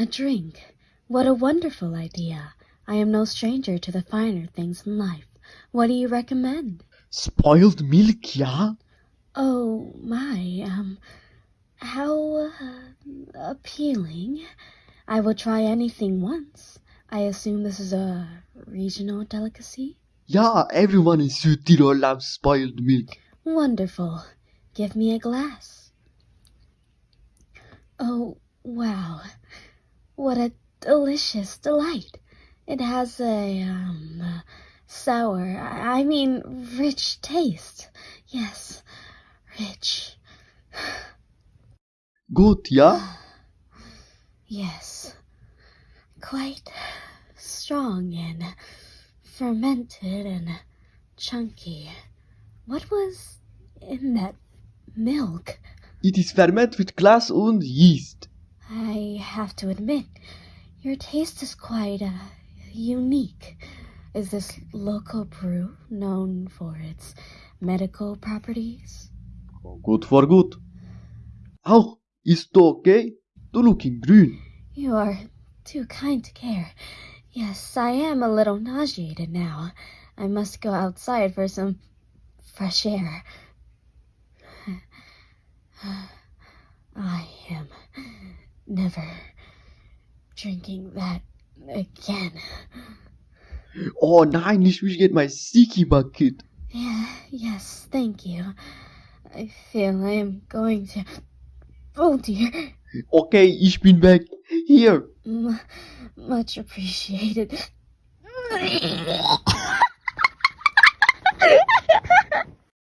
A drink. What a wonderful idea. I am no stranger to the finer things in life. What do you recommend? Spoiled milk, ja? Oh, my, um, how uh, appealing. I will try anything once. I assume this is a regional delicacy? Ja, everyone in Südtirol loves spoiled milk. Wonderful. Give me a glass. Oh, wow. What a delicious delight. It has a, um, sour, I mean, rich taste. Yes, rich. Good, ja? Yes, quite strong and fermented and chunky. What was in that milk? It is fermented with glass and yeast. I have to admit, your taste is quite uh, unique. Is this local brew known for its medical properties? Gut for gut. Auch, ist okay? Du looking grün. You are too kind to care. Yes, I am a little nauseated now. I must go outside for some fresh air. I am never drinking that again. Oh nein, ich will get my sticky bucket. Yeah, yes, thank you. I feel I am going to. Oh dear. Okay, ich bin back. Here. M- much appreciated.